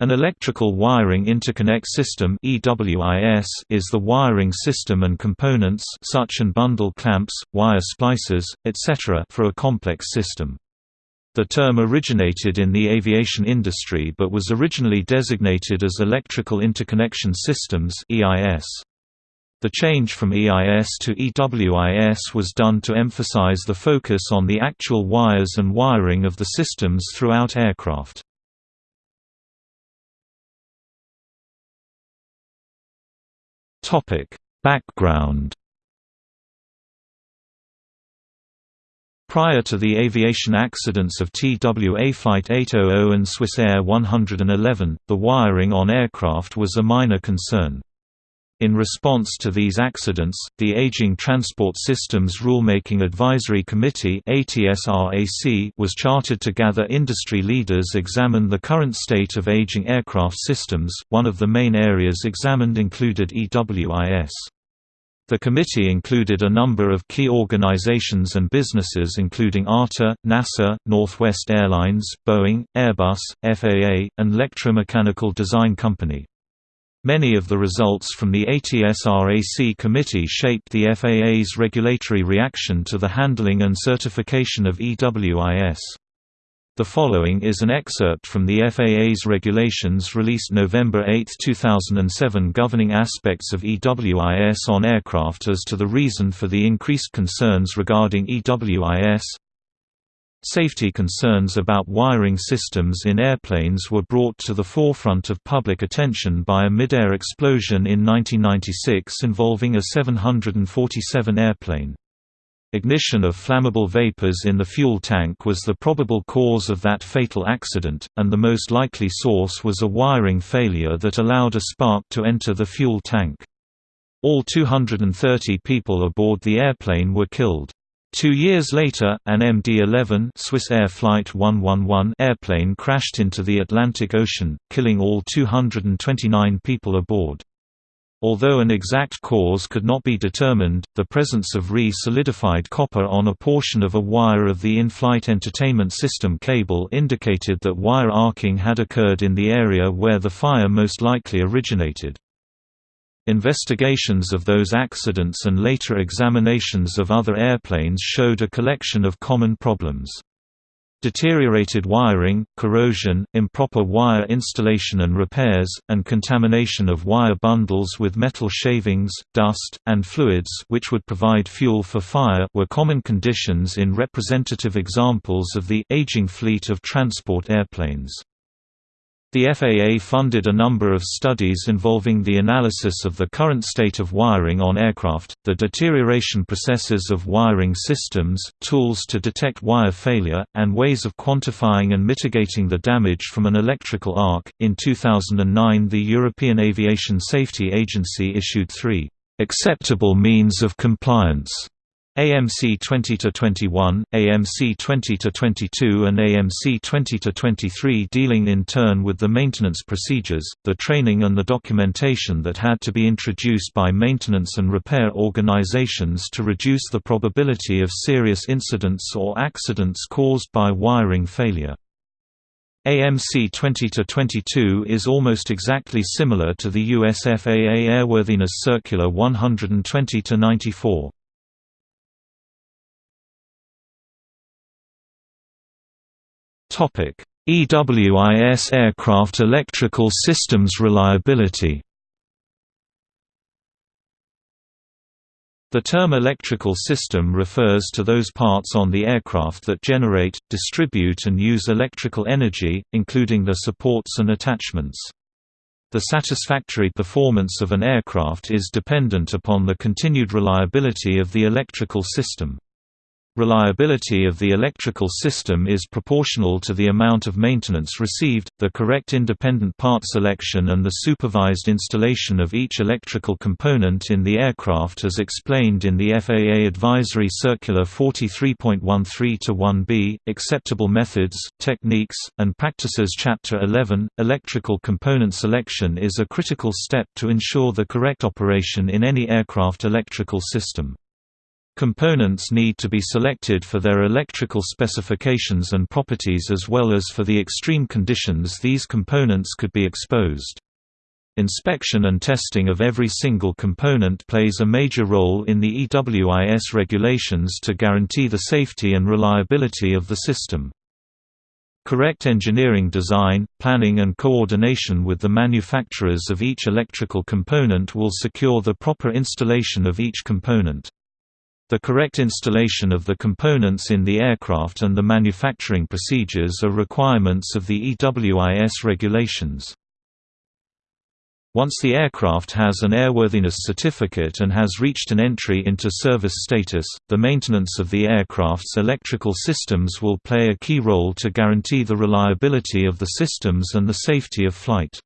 An electrical wiring interconnect system (EWIS) is the wiring system and components such and bundle clamps, wire splices, etc. for a complex system. The term originated in the aviation industry but was originally designated as Electrical Interconnection Systems (EIS). The change from EIS to EWIS was done to emphasize the focus on the actual wires and wiring of the systems throughout aircraft. Topic: Background. Prior to the aviation accidents of TWA Flight 800 and Swissair 111, the wiring on aircraft was a minor concern. In response to these accidents, the Aging Transport Systems Rulemaking Advisory Committee was chartered to gather industry leaders examine the current state of aging aircraft systems. One of the main areas examined included EWIS. The committee included a number of key organizations and businesses including ARTA, NASA, Northwest Airlines, Boeing, Airbus, FAA, and Electromechanical Design Company. Many of the results from the ATSRAC committee shaped the FAA's regulatory reaction to the handling and certification of EWIS. The following is an excerpt from the FAA's regulations released November 8, 2007 governing aspects of EWIS on aircraft as to the reason for the increased concerns regarding EWIS. Safety concerns about wiring systems in airplanes were brought to the forefront of public attention by a mid-air explosion in 1996 involving a 747 airplane. Ignition of flammable vapors in the fuel tank was the probable cause of that fatal accident, and the most likely source was a wiring failure that allowed a spark to enter the fuel tank. All 230 people aboard the airplane were killed. Two years later, an MD-11 Swissair Flight 111 airplane crashed into the Atlantic Ocean, killing all 229 people aboard. Although an exact cause could not be determined, the presence of re-solidified copper on a portion of a wire of the in-flight entertainment system cable indicated that wire arcing had occurred in the area where the fire most likely originated. Investigations of those accidents and later examinations of other airplanes showed a collection of common problems. Deteriorated wiring, corrosion, improper wire installation and repairs, and contamination of wire bundles with metal shavings, dust, and fluids which would provide fuel for fire were common conditions in representative examples of the aging fleet of transport airplanes. The FAA funded a number of studies involving the analysis of the current state of wiring on aircraft, the deterioration processes of wiring systems, tools to detect wire failure, and ways of quantifying and mitigating the damage from an electrical arc. In 2009, the European Aviation Safety Agency issued three acceptable means of compliance AMC 20-21, AMC 20-22 and AMC 20-23 dealing in turn with the maintenance procedures, the training and the documentation that had to be introduced by maintenance and repair organizations to reduce the probability of serious incidents or accidents caused by wiring failure. AMC 20-22 is almost exactly similar to the US FAA Airworthiness Circular 120-94. EWIS aircraft electrical systems reliability The term electrical system refers to those parts on the aircraft that generate, distribute and use electrical energy, including the supports and attachments. The satisfactory performance of an aircraft is dependent upon the continued reliability of the electrical system. Reliability of the electrical system is proportional to the amount of maintenance received, the correct independent part selection and the supervised installation of each electrical component in the aircraft as explained in the FAA Advisory Circular 43.13-1b, Acceptable Methods, Techniques, and Practices Chapter 11. Electrical component selection is a critical step to ensure the correct operation in any aircraft electrical system. Components need to be selected for their electrical specifications and properties as well as for the extreme conditions these components could be exposed. Inspection and testing of every single component plays a major role in the EWIS regulations to guarantee the safety and reliability of the system. Correct engineering design, planning and coordination with the manufacturers of each electrical component will secure the proper installation of each component. The correct installation of the components in the aircraft and the manufacturing procedures are requirements of the EWIS regulations. Once the aircraft has an airworthiness certificate and has reached an entry into service status, the maintenance of the aircraft's electrical systems will play a key role to guarantee the reliability of the systems and the safety of flight.